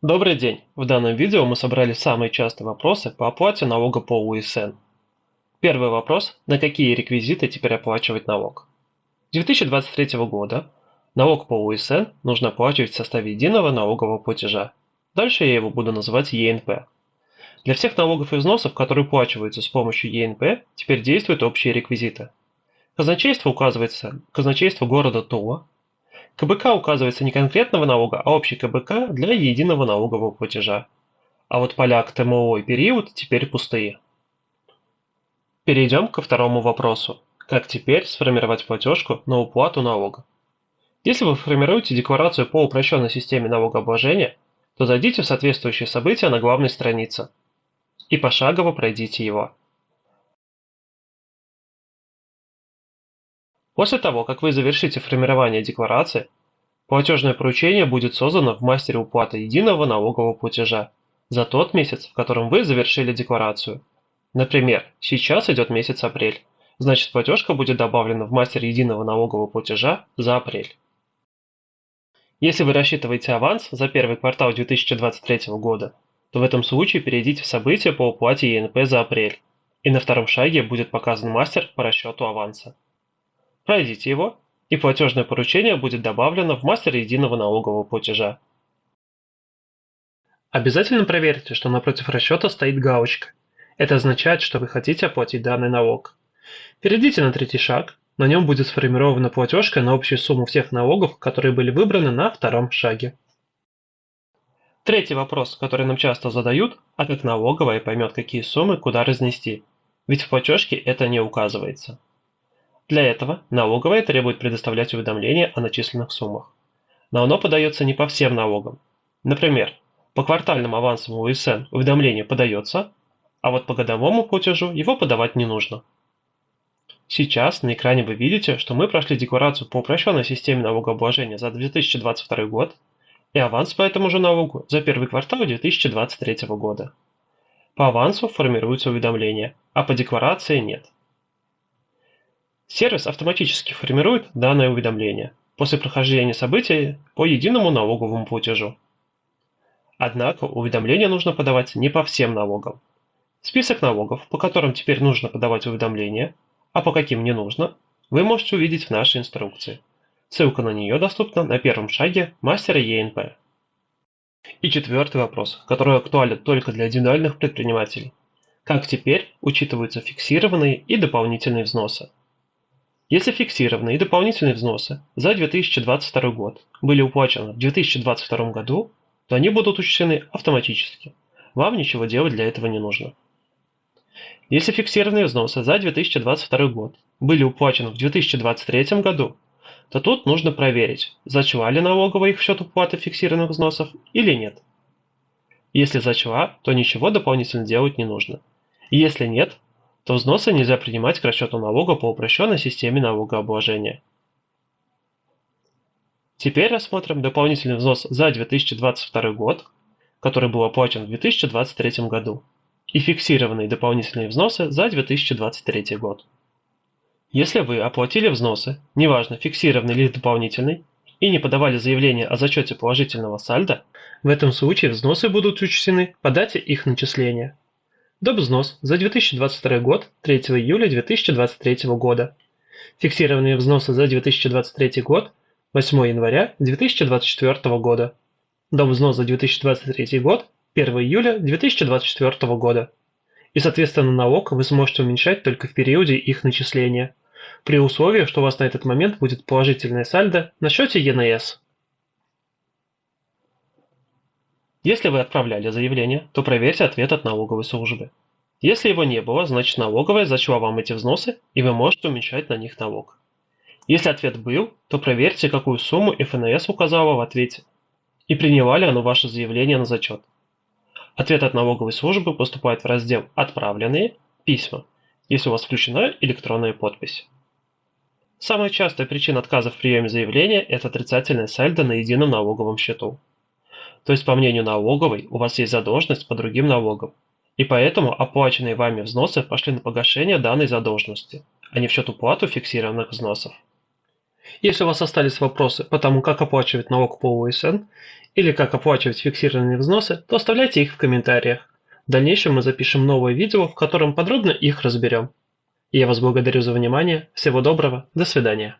Добрый день! В данном видео мы собрали самые частые вопросы по оплате налога по УСН. Первый вопрос. На какие реквизиты теперь оплачивать налог? С 2023 года налог по УСН нужно оплачивать в составе единого налогового платежа. Дальше я его буду называть ЕНП. Для всех налогов и взносов, которые уплачиваются с помощью ЕНП, теперь действуют общие реквизиты. Казначейство указывается казначейство города Тула, КБК указывается не конкретного налога, а общий КБК для единого налогового платежа. А вот поля к ТМО и период теперь пустые. Перейдем ко второму вопросу. Как теперь сформировать платежку на уплату налога? Если вы формируете декларацию по упрощенной системе налогообложения, то зайдите в соответствующие события на главной странице и пошагово пройдите его. После того, как вы завершите формирование декларации, платежное поручение будет создано в мастере уплаты единого налогового платежа за тот месяц, в котором вы завершили декларацию. Например, сейчас идет месяц апрель, значит платежка будет добавлена в мастер единого налогового платежа за апрель. Если вы рассчитываете аванс за первый квартал 2023 года, то в этом случае перейдите в события по уплате ЕНП за апрель, и на втором шаге будет показан мастер по расчету аванса. Пройдите его, и платежное поручение будет добавлено в мастер единого налогового платежа. Обязательно проверьте, что напротив расчета стоит галочка. Это означает, что вы хотите оплатить данный налог. Перейдите на третий шаг, на нем будет сформирована платежка на общую сумму всех налогов, которые были выбраны на втором шаге. Третий вопрос, который нам часто задают, а как налоговая поймет, какие суммы куда разнести, ведь в платежке это не указывается. Для этого налоговая требует предоставлять уведомление о начисленных суммах. Но оно подается не по всем налогам. Например, по квартальным авансам УСН уведомление подается, а вот по годовому платежу его подавать не нужно. Сейчас на экране вы видите, что мы прошли декларацию по упрощенной системе налогообложения за 2022 год и аванс по этому же налогу за первый квартал 2023 года. По авансу формируется уведомление, а по декларации нет. Сервис автоматически формирует данное уведомление после прохождения события по единому налоговому платежу. Однако уведомление нужно подавать не по всем налогам. Список налогов, по которым теперь нужно подавать уведомление, а по каким не нужно, вы можете увидеть в нашей инструкции. Ссылка на нее доступна на первом шаге мастера ЕНП. И четвертый вопрос, который актуален только для индивидуальных предпринимателей. Как теперь учитываются фиксированные и дополнительные взносы? Если фиксированные и дополнительные взносы за 2022 год были уплачены в 2022 году, то они будут учтены автоматически. Вам ничего делать для этого не нужно. Если фиксированные взносы за 2022 год были уплачены в 2023 году, то тут нужно проверить, зачла ли налоговая их в счет уплаты фиксированных взносов или нет. Если зачла, то ничего дополнительно делать не нужно. Если нет, то взносы нельзя принимать к расчету налога по упрощенной системе налогообложения. Теперь рассмотрим дополнительный взнос за 2022 год, который был оплачен в 2023 году, и фиксированные дополнительные взносы за 2023 год. Если вы оплатили взносы, неважно фиксированный или дополнительный, и не подавали заявление о зачете положительного сальда, в этом случае взносы будут учтены по дате их начисления. Добвзнос за 2022 год 3 июля 2023 года. Фиксированные взносы за 2023 год 8 января 2024 года. Добвзнос за 2023 год 1 июля 2024 года. И соответственно налог вы сможете уменьшать только в периоде их начисления, при условии, что у вас на этот момент будет положительное сальдо на счете ЕНС. Если вы отправляли заявление, то проверьте ответ от налоговой службы. Если его не было, значит налоговая зачла вам эти взносы, и вы можете уменьшать на них налог. Если ответ был, то проверьте, какую сумму ФНС указала в ответе, и приняла ли оно ваше заявление на зачет. Ответ от налоговой службы поступает в раздел «Отправленные» письма, если у вас включена электронная подпись. Самая частая причина отказа в приеме заявления – это отрицательное сальдо на едином налоговом счету. То есть, по мнению налоговой, у вас есть задолженность по другим налогам, и поэтому оплаченные вами взносы пошли на погашение данной задолженности, а не в счет уплату фиксированных взносов. Если у вас остались вопросы по тому, как оплачивать налог по УСН или как оплачивать фиксированные взносы, то оставляйте их в комментариях. В дальнейшем мы запишем новое видео, в котором подробно их разберем. Я вас благодарю за внимание, всего доброго, до свидания.